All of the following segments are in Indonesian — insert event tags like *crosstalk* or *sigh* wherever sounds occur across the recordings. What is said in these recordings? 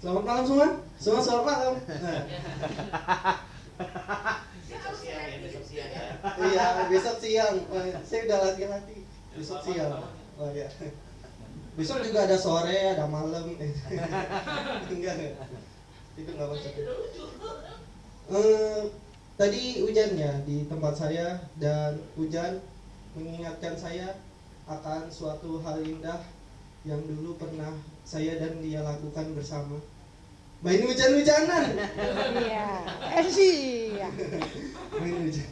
Selamat malam semua. Semua selamat malam. Nah, Besok siang ya, besok siang ya. iya, besok siang. Oh, saya udah lati-lati. Besok siang. Oh iya. Besok juga ada sore, ada malam. *laughs* enggak, enggak. Itu enggak masuk. Eh, tadi hujan ya di tempat saya dan hujan mengingatkan saya akan suatu hal indah yang dulu pernah saya dan dia lakukan bersama. Main hujan-hujanan. Iya. Eh sih. ya. Main hujan.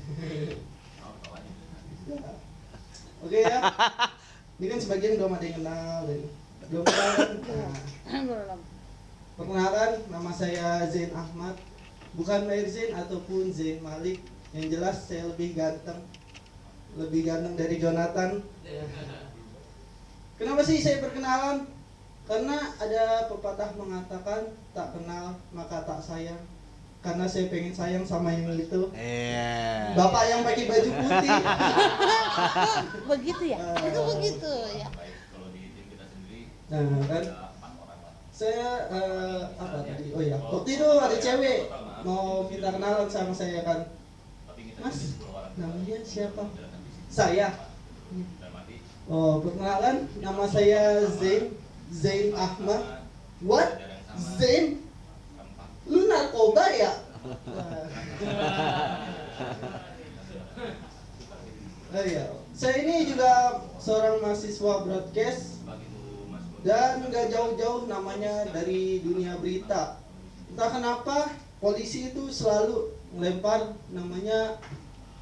Oke ya. Ini kan sebagian belum ada yang kenal dan belum kenal. kan? Nah, Belum. Perkenalkan, nama saya Zain Ahmad. Bukan Maher Zain ataupun Zain Malik. Yang jelas saya lebih ganteng. Lebih ganteng dari Jonathan. Kenapa sih saya perkenalan? Karena ada pepatah mengatakan tak kenal maka tak sayang. Karena saya pengen sayang sama yang itu. Iya. Bapak yang pakai baju putih. *laughs* Begitu ya? Eh. Itu *laughs* begitu ya. Kalau di tim kita sendiri Nah, kan saya eh, apa tadi? Oh iya, waktu itu ada cewek mau minta kenalan sama saya kan. Tapi kita Mas, jadi 10 orang. namanya siapa? Saya. Oh, perkenalan, nama saya Zain Zain Ahmad. What? Zain? Lu narkoba ya? *laughs* Oh iya, saya ini juga seorang mahasiswa broadcast dan nggak jauh-jauh namanya dari dunia berita. Entah kenapa polisi itu selalu melempar namanya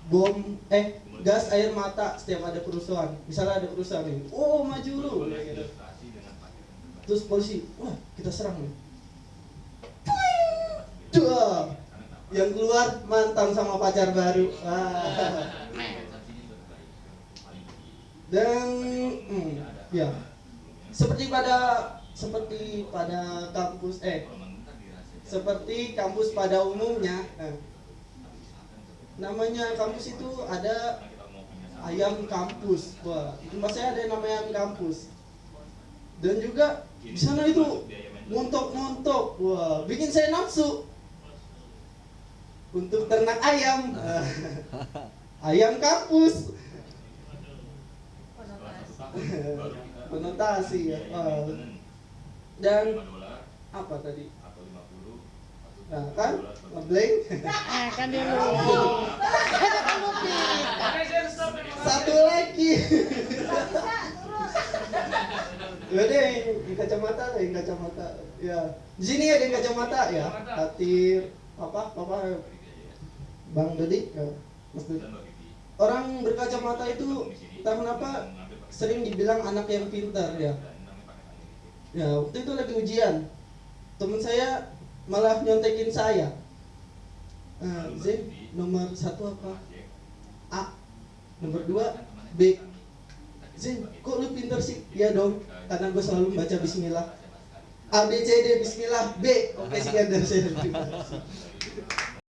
bom eh gas air mata setiap ada kerusuhan. Misalnya ada kerusuhan nih, oh maju lu. Gitu. Terus polisi, wah kita serang nih. Dua. Dua. Yang keluar mantan sama pacar baru. Terbaik. Paling tinggi. Dan hmm, ya seperti pada seperti pada kampus eh seperti kampus pada umumnya eh, namanya kampus itu ada ayam kampus. Wah tempat saya ada yang namanya ayam kampus. Dan juga di sana itu montok-montok wah bikin saya nafsu untuk ternak ayam. *laughs* Ayam kampus. Konotasi *laughs* ya. dan apa tadi? atau 50 atau nah 10 kan ngeblank Eh kan dulu. Ada kan satu lagi. Ya deh yang kacamata ada yang kacamata. Ya. Di sini ada yang kacamata ya? Hatir apa apa? Bang Dodi ya, Mas Dodi orang berkacamata itu entah kenapa sering dibilang anak yang pintar ya. Ya waktu itu lagi ujian. Teman saya malah nyontekin saya Eh, Z nomor satu apa A nomor dua B Zin, kok lu pinter sih? Iya dong, karena gue selalu baca Bismillah. A B C D Bismillah B. Oke sekian dari saya. *laughs* *laughs*